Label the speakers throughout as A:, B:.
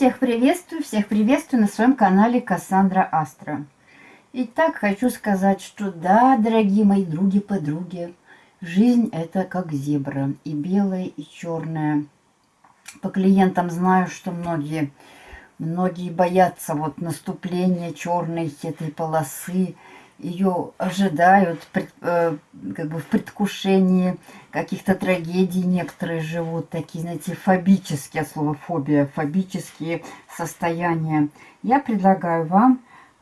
A: Всех приветствую, всех приветствую на своем канале Кассандра Астра. Итак, хочу сказать, что да, дорогие мои други-подруги, жизнь это как зебра, и белая, и черная. По клиентам знаю, что многие, многие боятся вот наступления черной этой полосы, ее ожидают э, как бы в предвкушении каких-то трагедий. Некоторые живут такие, знаете, фобические, от слова фобия, фобические состояния. Я предлагаю вам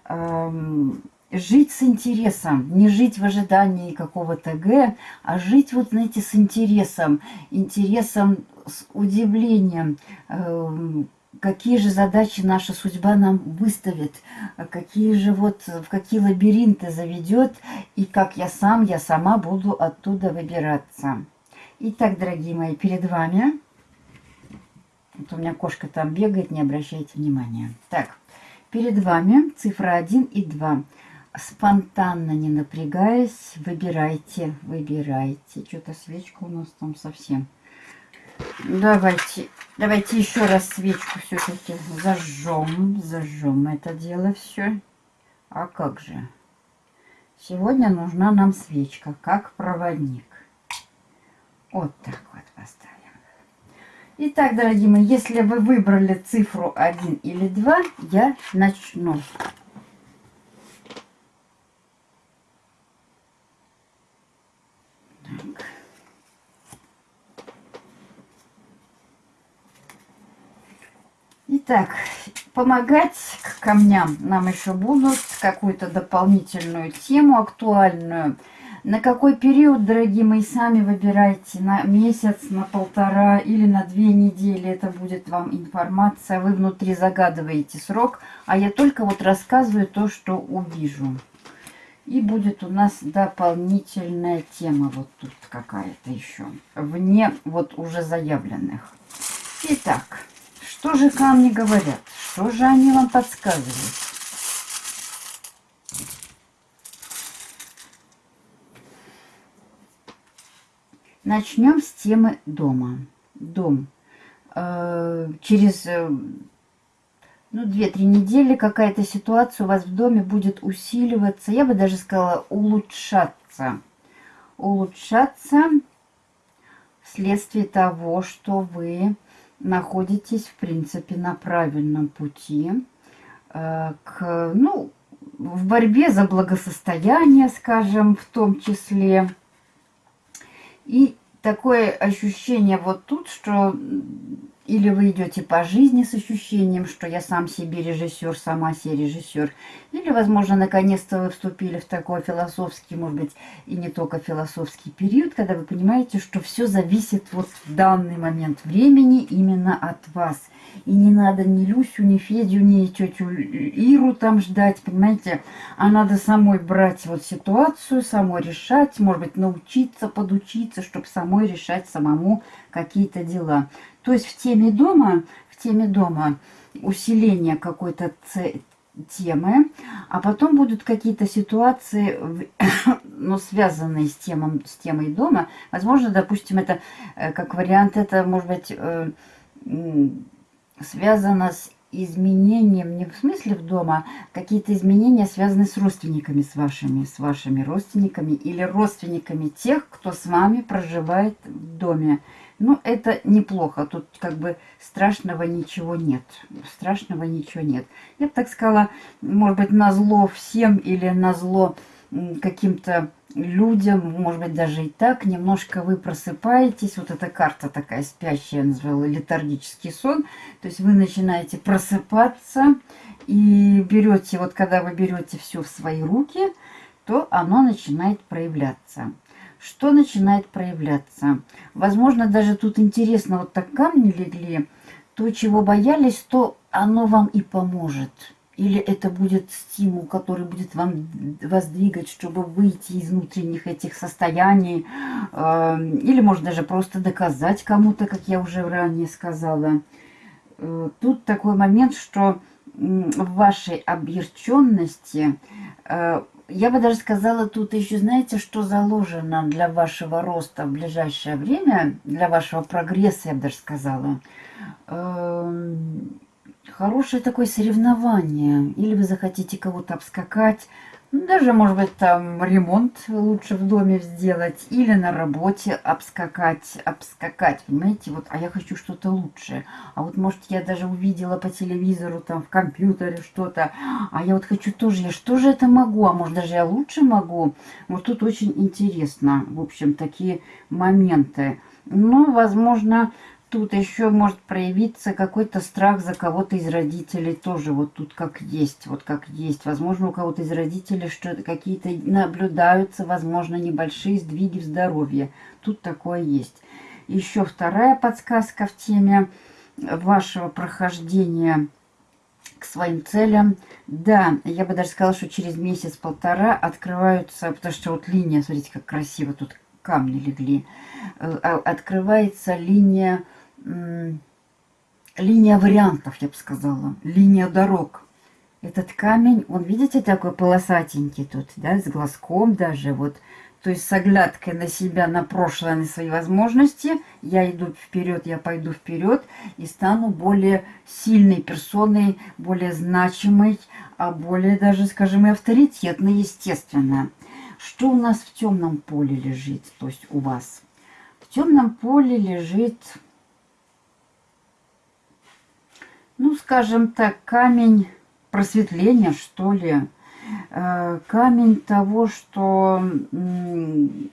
A: э, жить с интересом, не жить в ожидании какого-то Г, а жить, вот, знаете, с интересом, интересом, с удивлением, э, какие же задачи наша судьба нам выставит, какие же вот, в какие лабиринты заведет, и как я сам, я сама буду оттуда выбираться. Итак, дорогие мои, перед вами, вот у меня кошка там бегает, не обращайте внимания. Так, перед вами цифра 1 и 2. Спонтанно, не напрягаясь, выбирайте, выбирайте. Что-то свечка у нас там совсем Давайте, давайте еще раз свечку все-таки зажжем, зажжем это дело все. А как же? Сегодня нужна нам свечка, как проводник. Вот так вот поставим. Итак, дорогие мои, если вы выбрали цифру 1 или 2, я начну. Так, помогать к камням нам еще будут какую-то дополнительную тему актуальную. На какой период, дорогие мои, сами выбирайте. На месяц, на полтора или на две недели. Это будет вам информация. Вы внутри загадываете срок, а я только вот рассказываю то, что увижу. И будет у нас дополнительная тема вот тут какая-то еще. Вне вот уже заявленных. Итак. Что же камни говорят? Что же они вам подсказывают? Начнем с темы дома. Дом. Э, через э, ну, 2-3 недели какая-то ситуация у вас в доме будет усиливаться. Я бы даже сказала улучшаться. Улучшаться вследствие того, что вы находитесь, в принципе, на правильном пути э, к, ну, в борьбе за благосостояние, скажем, в том числе. И такое ощущение вот тут, что или вы идете по жизни с ощущением, что я сам себе режиссер, сама себе режиссер. Или, возможно, наконец-то вы вступили в такой философский, может быть, и не только философский период, когда вы понимаете, что все зависит вот в данный момент времени именно от вас. И не надо ни Люсю, ни Федю, ни тетю Иру там ждать, понимаете? А надо самой брать вот ситуацию, самой решать, может быть, научиться, подучиться, чтобы самой решать самому какие-то дела. То есть в теме дома, в теме дома усиление какой-то темы, а потом будут какие-то ситуации, ну, связанные с, темом, с темой дома. Возможно, допустим, это э, как вариант, это может быть э, связано с изменением, не в смысле в дома, какие-то изменения связаны с родственниками, с вашими, с вашими родственниками или родственниками тех, кто с вами проживает в доме. Ну, это неплохо. Тут как бы страшного ничего нет. Страшного ничего нет. Я бы так сказала, может быть, на зло всем или на зло каким-то людям, может быть, даже и так, немножко вы просыпаетесь. Вот эта карта такая спящая, я назвала летаргический сон. То есть вы начинаете просыпаться и берете, вот когда вы берете все в свои руки, то оно начинает проявляться. Что начинает проявляться? Возможно, даже тут интересно, вот так камни легли, то, чего боялись, то оно вам и поможет. Или это будет стимул, который будет вам вас двигать, чтобы выйти из внутренних этих состояний. Э, или, может, даже просто доказать кому-то, как я уже ранее сказала. Э, тут такой момент, что в вашей объерченности э, я бы даже сказала, тут еще, знаете, что заложено для вашего роста в ближайшее время, для вашего прогресса, я бы даже сказала. Хорошее такое соревнование. Или вы захотите кого-то обскакать, ну, даже, может быть, там ремонт лучше в доме сделать или на работе обскакать, обскакать, понимаете, вот, а я хочу что-то лучшее. А вот, может, я даже увидела по телевизору, там, в компьютере что-то, а я вот хочу тоже, я что же это могу, а может, даже я лучше могу. Вот тут очень интересно, в общем, такие моменты. Ну, возможно, Тут еще может проявиться какой-то страх за кого-то из родителей тоже. Вот тут как есть, вот как есть. Возможно, у кого-то из родителей что-то какие-то наблюдаются, возможно, небольшие сдвиги в здоровье. Тут такое есть. Еще вторая подсказка в теме вашего прохождения к своим целям. Да, я бы даже сказала, что через месяц-полтора открываются, потому что вот линия, смотрите, как красиво тут камни легли, э, а, открывается линия линия вариантов, я бы сказала, линия дорог. Этот камень, он, видите, такой полосатенький тут, да, с глазком даже, вот. То есть с оглядкой на себя, на прошлое, на свои возможности, я иду вперед, я пойду вперед и стану более сильной персоной, более значимой, а более даже, скажем, и авторитетной, естественно. Что у нас в темном поле лежит, то есть у вас? В темном поле лежит ну, скажем так, камень просветления, что ли, камень того, что,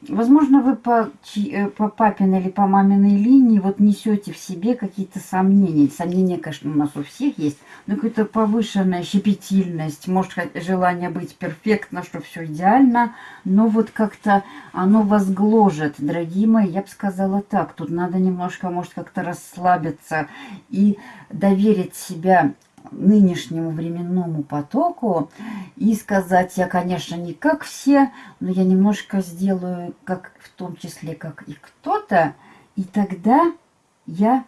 A: возможно, вы по, э, по папиной или по маминой линии вот несете в себе какие-то сомнения. Сомнения, конечно, у нас у всех есть, но какая-то повышенная щепетильность, может, желание быть перфектно, что все идеально, но вот как-то оно вас гложет, дорогие мои, я бы сказала так, тут надо немножко, может, как-то расслабиться и доверить себя нынешнему временному потоку и сказать, я, конечно, не как все, но я немножко сделаю, как в том числе, как и кто-то, и тогда я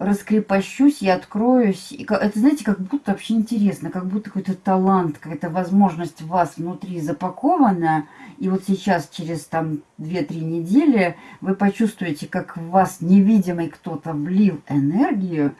A: раскрепощусь и откроюсь. И это, знаете, как будто вообще интересно, как будто какой-то талант, какая-то возможность в вас внутри запакована. И вот сейчас, через там 2-3 недели, вы почувствуете, как в вас невидимый кто-то влил энергию.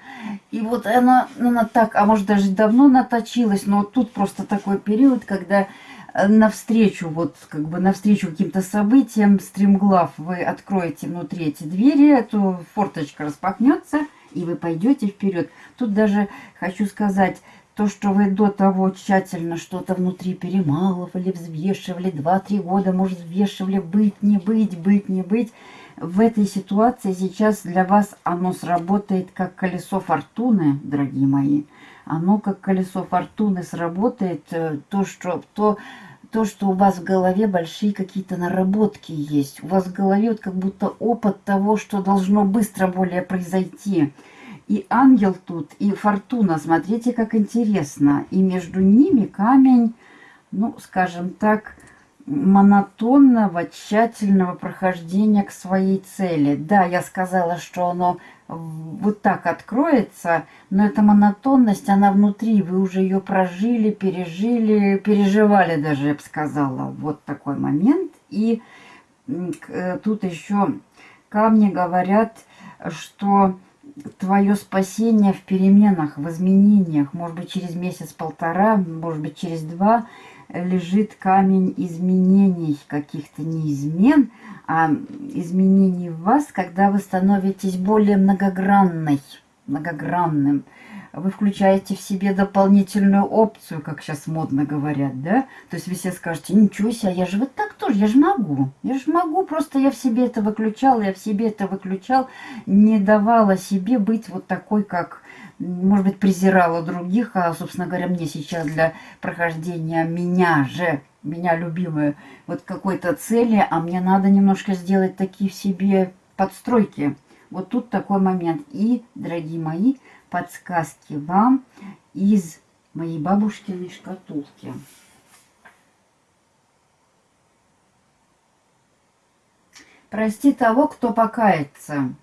A: И вот она, она так, а может даже давно наточилась, но вот тут просто такой период, когда э, навстречу, вот как бы навстречу каким-то событиям, стремглав, вы откроете внутри эти двери, эту форточка распахнется – и вы пойдете вперед. Тут даже хочу сказать, то, что вы до того тщательно что-то внутри перемалывали, взвешивали, 2-3 года, может, взвешивали, быть, не быть, быть, не быть, в этой ситуации сейчас для вас оно сработает как колесо фортуны, дорогие мои. Оно как колесо фортуны сработает, э, то, что, то, то, что у вас в голове большие какие-то наработки есть. У вас в голове вот как будто опыт того, что должно быстро более произойти. И ангел тут, и фортуна, смотрите, как интересно. И между ними камень, ну, скажем так, монотонного, тщательного прохождения к своей цели. Да, я сказала, что оно вот так откроется, но эта монотонность, она внутри, вы уже ее прожили, пережили, переживали даже, я бы сказала, вот такой момент. И э, тут еще камни говорят, что твое спасение в переменах, в изменениях, может быть, через месяц-полтора, может быть, через два, лежит камень изменений, каких-то не измен, а изменений в вас, когда вы становитесь более многогранной, многогранным. Вы включаете в себе дополнительную опцию, как сейчас модно говорят, да? То есть вы все скажете, ничего себе, я же вот так тоже, я же могу. Я же могу, просто я в себе это выключал, я в себе это выключал, не давала себе быть вот такой, как может быть, презирала других, а, собственно говоря, мне сейчас для прохождения меня же, меня любимую, вот какой-то цели, а мне надо немножко сделать такие в себе подстройки. Вот тут такой момент. И, дорогие мои, подсказки вам из моей бабушкиной шкатулки. Прости того, кто покается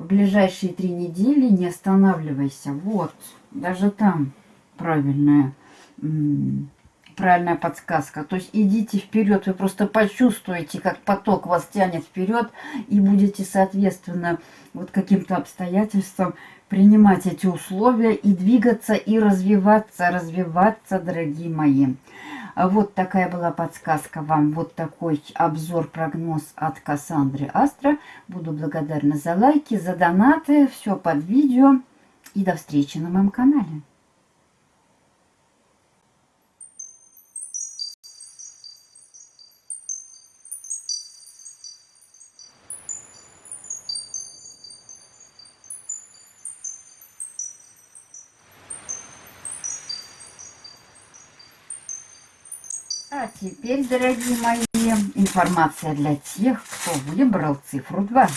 A: в ближайшие три недели не останавливайся. Вот, даже там правильная, правильная подсказка. То есть идите вперед, вы просто почувствуете, как поток вас тянет вперед, и будете, соответственно, вот каким-то обстоятельствам принимать эти условия и двигаться, и развиваться, развиваться, дорогие мои. Вот такая была подсказка вам, вот такой обзор-прогноз от Кассандры Астра. Буду благодарна за лайки, за донаты, все под видео. И до встречи на моем канале. Теперь, дорогие мои, информация для тех, кто выбрал цифру 2.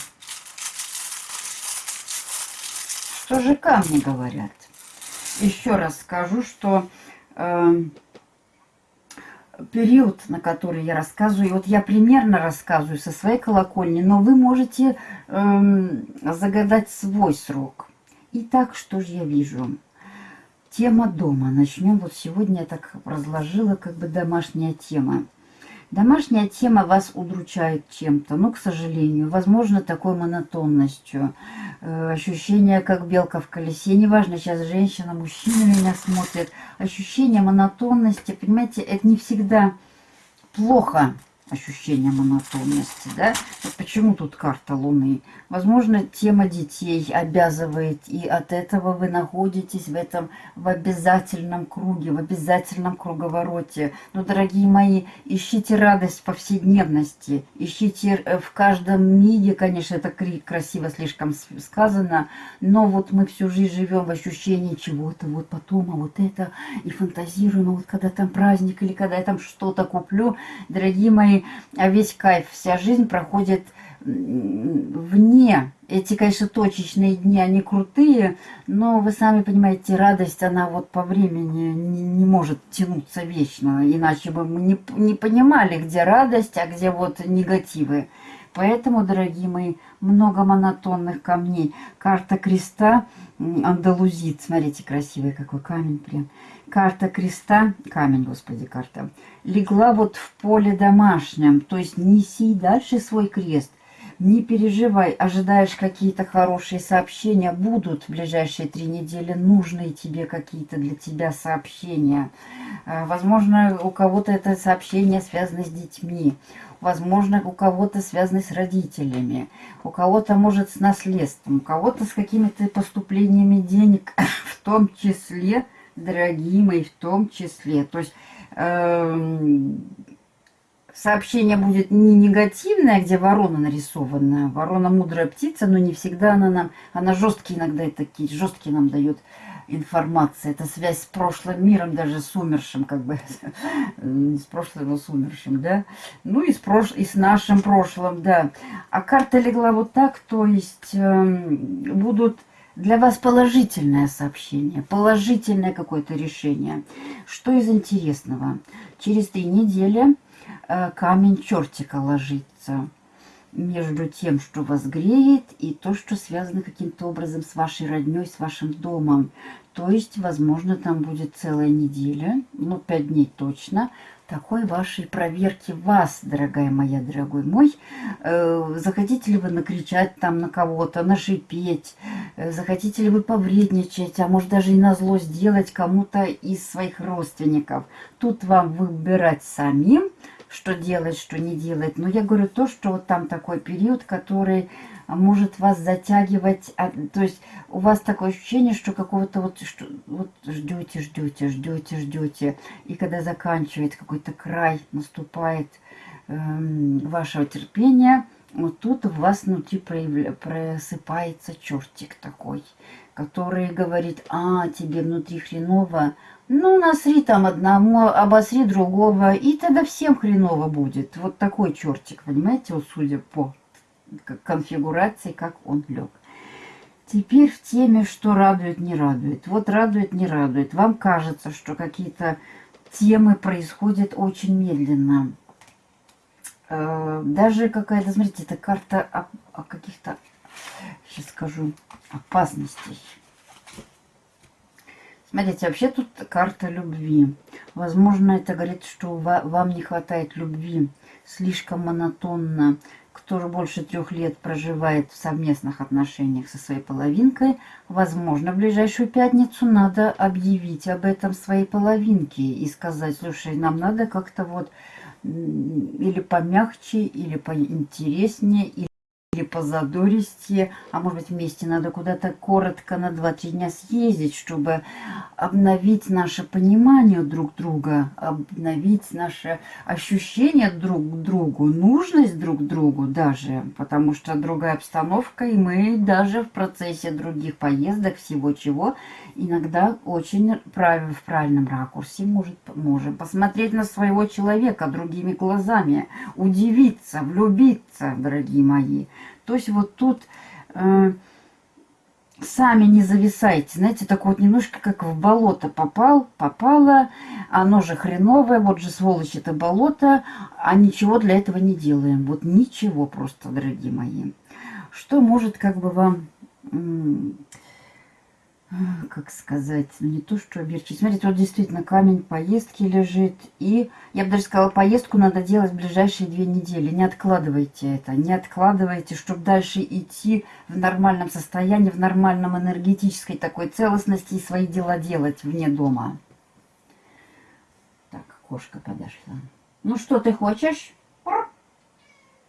A: Что же камни говорят? Еще раз скажу, что э, период, на который я рассказываю, вот я примерно рассказываю со своей колокольни, но вы можете э, загадать свой срок. Итак, что же я вижу? Тема дома. Начнем. Вот сегодня я так разложила, как бы домашняя тема. Домашняя тема вас удручает чем-то, ну, к сожалению, возможно, такой монотонностью. Э, ощущение, как белка в колесе. Неважно, сейчас женщина, мужчина меня смотрит. Ощущение монотонности, понимаете, это не всегда плохо ощущение монотонности, да? Почему тут карта Луны? Возможно, тема детей обязывает, и от этого вы находитесь в этом, в обязательном круге, в обязательном круговороте. Но, дорогие мои, ищите радость в повседневности, ищите э, в каждом миге, конечно, это красиво слишком сказано, но вот мы всю жизнь живем в ощущении чего-то, вот потом, а вот это, и фантазируем, а вот когда там праздник, или когда я там что-то куплю, дорогие мои, а весь кайф, вся жизнь проходит вне. Эти, конечно, точечные дни, они крутые, но вы сами понимаете, радость, она вот по времени не, не может тянуться вечно, иначе бы мы не, не понимали, где радость, а где вот негативы. Поэтому, дорогие мои, много монотонных камней. Карта креста, андалузит, смотрите, красивый какой камень прям карта креста, камень, господи, карта, легла вот в поле домашнем. То есть неси дальше свой крест. Не переживай, ожидаешь какие-то хорошие сообщения. Будут в ближайшие три недели нужные тебе какие-то для тебя сообщения. А, возможно, у кого-то это сообщение связано с детьми. Возможно, у кого-то связано с родителями. У кого-то, может, с наследством. У кого-то с какими-то поступлениями денег, в том числе дорогие мои, в том числе. То есть э, сообщение будет не негативное, где ворона нарисована. Ворона мудрая птица, но не всегда она нам... Она жесткие иногда такие, жесткие нам дает информация. Это связь с прошлым миром, даже с умершим, как бы. Не с прошлым, но с умершим, да. Ну и с, прош... и с нашим прошлым, да. А карта легла вот так, то есть э, будут для вас положительное сообщение, положительное какое-то решение. Что из интересного? Через три недели э, камень чертика ложится между тем, что вас греет, и то, что связано каким-то образом с вашей родней, с вашим домом. То есть, возможно, там будет целая неделя, ну, пять дней точно, такой вашей проверки вас, дорогая моя, дорогой мой. Э, захотите ли вы накричать там на кого-то, нашипеть, э, захотите ли вы повредничать, а может даже и на зло сделать кому-то из своих родственников. Тут вам выбирать самим, что делать, что не делать. Но я говорю то, что вот там такой период, который может вас затягивать. То есть у вас такое ощущение, что какого-то вот, вот ждете, ждете, ждете, ждете. И когда заканчивает какой-то край, наступает эм, вашего терпения, вот тут у вас внутри просыпается чертик такой, который говорит, а, тебе внутри хреново, ну, насри там одному, обосри другого, и тогда всем хреново будет. Вот такой чертик, понимаете, вот судя по конфигурации, как он лег. Теперь в теме, что радует, не радует. Вот радует, не радует. Вам кажется, что какие-то темы происходят очень медленно. Э, даже какая-то, смотрите, это карта о, о каких-то, сейчас скажу, опасностей. Смотрите, вообще тут карта любви. Возможно, это говорит, что вам не хватает любви слишком монотонно. Кто же больше трех лет проживает в совместных отношениях со своей половинкой, возможно, в ближайшую пятницу надо объявить об этом своей половинке и сказать, слушай, нам надо как-то вот или помягче, или поинтереснее, или или по задористе, а может быть вместе надо куда-то коротко на 2-3 дня съездить, чтобы обновить наше понимание друг друга, обновить наше ощущение друг к другу, нужность друг другу даже, потому что другая обстановка, и мы даже в процессе других поездок, всего чего, иногда очень прав... в правильном ракурсе может, можем посмотреть на своего человека другими глазами, удивиться, влюбиться, дорогие мои. То есть вот тут э, сами не зависайте. Знаете, так вот немножко как в болото попал, попало, оно же хреновое, вот же сволочь это болото, а ничего для этого не делаем. Вот ничего просто, дорогие мои. Что может как бы вам как сказать, ну, не то, что облегчить. Смотрите, вот действительно камень поездки лежит. И я бы даже сказала, поездку надо делать в ближайшие две недели. Не откладывайте это, не откладывайте, чтобы дальше идти в нормальном состоянии, в нормальном энергетической такой целостности и свои дела делать вне дома. Так, кошка подошла. Ну что ты хочешь?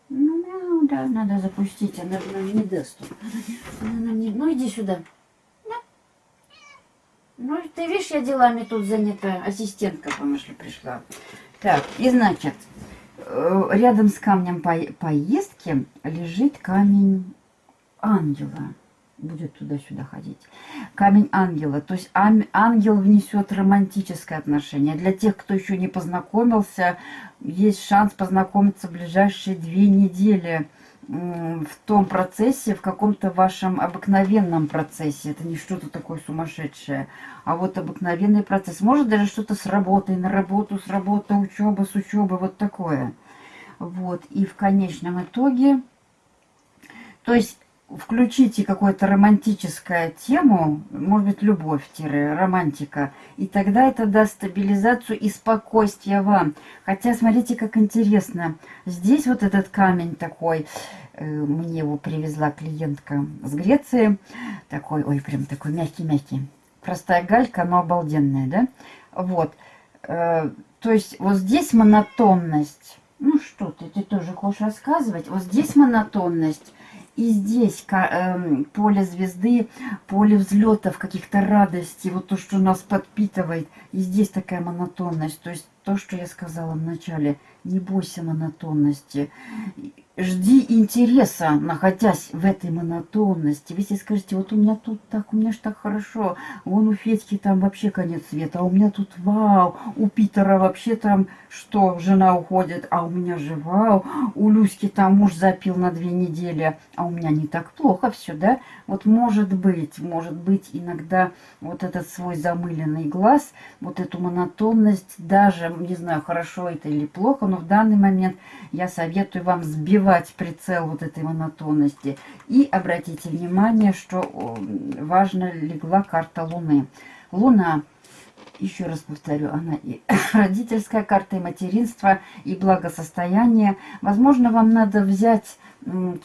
A: Ну, да, надо запустить, она же не даст. Она не... Ну, иди сюда. Ну, ты видишь, я делами тут занята. Ассистентка, помышли, пришла. Так, и значит, э, рядом с камнем по поездки лежит камень ангела. Будет туда-сюда ходить. Камень ангела. То есть ангел внесет романтическое отношение. Для тех, кто еще не познакомился, есть шанс познакомиться в ближайшие две недели в том процессе, в каком-то вашем обыкновенном процессе. Это не что-то такое сумасшедшее, а вот обыкновенный процесс. Может даже что-то с работой, на работу, с работы, учеба, с учебы, вот такое. Вот, и в конечном итоге, то есть включите какую-то романтическую тему, может быть, любовь-романтика, и тогда это даст стабилизацию и спокойствие вам. Хотя, смотрите, как интересно. Здесь вот этот камень такой, э, мне его привезла клиентка с Греции, такой, ой, прям такой мягкий-мягкий. Простая галька, но обалденная, да? Вот. Э, то есть вот здесь монотонность. Ну что ты, ты тоже хочешь рассказывать? Вот здесь монотонность и здесь э, поле звезды, поле взлетов, каких-то радостей, вот то, что нас подпитывает. И здесь такая монотонность. То есть то, что я сказала в начале, не бойся монотонности жди интереса, находясь в этой монотонности. Вы себе скажете, вот у меня тут так, у меня же так хорошо, вон у Федьки там вообще конец света, а у меня тут вау, у Питера вообще там что, жена уходит, а у меня же вау, у Люськи там муж запил на две недели, а у меня не так плохо все, да? Вот может быть, может быть иногда вот этот свой замыленный глаз, вот эту монотонность, даже, не знаю, хорошо это или плохо, но в данный момент я советую вам сбивать сбивать прицел вот этой монотонности. И обратите внимание, что важно легла карта Луны. Луна, еще раз повторю, она и родительская карта, и материнство, и благосостояние. Возможно, вам надо взять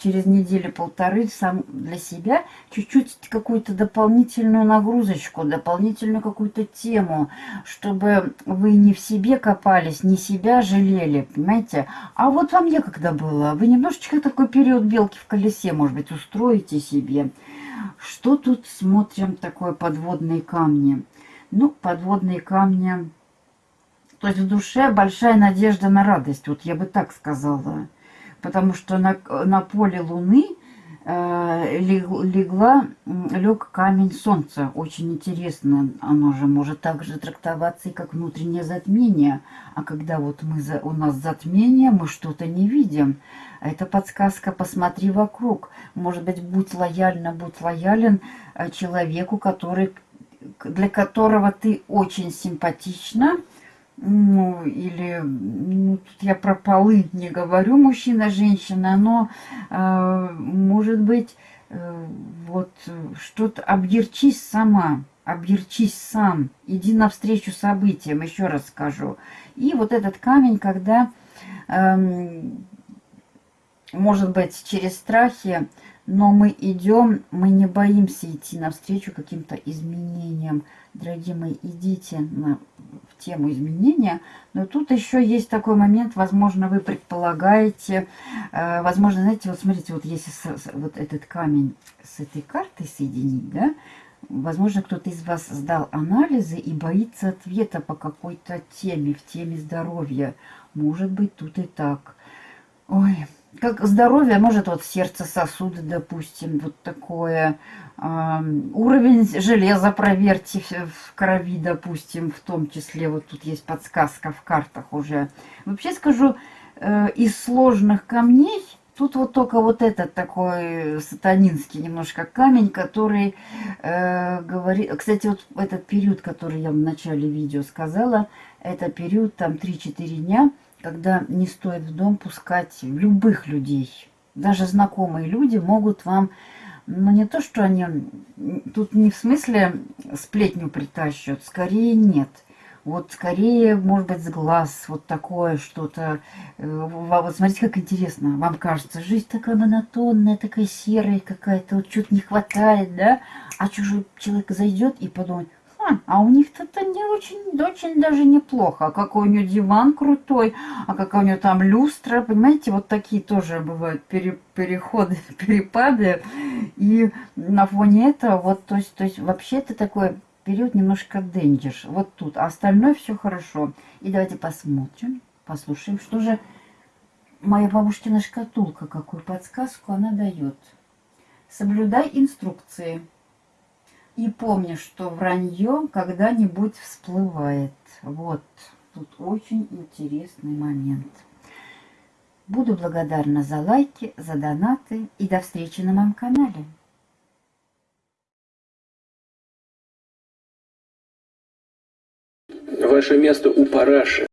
A: через неделю-полторы сам для себя чуть-чуть какую-то дополнительную нагрузочку, дополнительную какую-то тему, чтобы вы не в себе копались, не себя жалели, понимаете? А вот вам некогда было. Вы немножечко такой период белки в колесе, может быть, устроите себе. Что тут смотрим такое подводные камни? Ну, подводные камни... То есть в душе большая надежда на радость, вот я бы так сказала потому что на, на поле Луны э, легла, лег камень Солнца. Очень интересно, оно же может также трактоваться и как внутреннее затмение. А когда вот мы за, у нас затмение, мы что-то не видим. Это подсказка «посмотри вокруг». Может быть, будь лояльна, будь лоялен э, человеку, который, для которого ты очень симпатична, ну, или, ну, тут я про полы не говорю, мужчина, женщина, но, э, может быть, э, вот, что-то, объерчись сама, объерчись сам, иди навстречу событиям, еще раз скажу. И вот этот камень, когда эм, может быть, через страхи, но мы идем, мы не боимся идти навстречу каким-то изменениям. Дорогие мои, идите на, в тему изменения. Но тут еще есть такой момент, возможно, вы предполагаете, э, возможно, знаете, вот смотрите, вот если с, с, вот этот камень с этой картой соединить, да, возможно, кто-то из вас сдал анализы и боится ответа по какой-то теме, в теме здоровья. Может быть, тут и так. Ой, как здоровье, может вот сердце сосуды, допустим, вот такое. Э, уровень железа проверьте в, крови, допустим, в том числе. Вот тут есть подсказка в картах уже. Вообще скажу, э, из сложных камней, тут вот только вот этот такой сатанинский немножко камень, который э, говорит... Кстати, вот этот период, который я в начале видео сказала, это период там 3-4 дня, когда не стоит в дом пускать любых людей. Даже знакомые люди могут вам, ну не то, что они, тут не в смысле сплетню притащат, скорее нет. Вот скорее, может быть, с глаз, вот такое что-то. Э, вот смотрите, как интересно. Вам кажется, жизнь такая монотонная, такая серая какая-то, вот чуть не хватает, да? А чужой человек зайдет и подумает, а у них это не очень, очень даже неплохо. А какой у нее диван крутой, а какая у нее там люстра. Понимаете, вот такие тоже бывают пере, переходы, перепады. И на фоне этого, вот, то есть, то есть вообще это такой период немножко дендиш. Вот тут. А остальное все хорошо. И давайте посмотрим, послушаем, что же моя бабушкина шкатулка, какую подсказку она дает. Соблюдай инструкции. И помни, что вранье когда-нибудь всплывает. Вот, тут очень интересный момент. Буду благодарна за лайки, за донаты и до встречи на моем канале.
B: Ваше место у параши.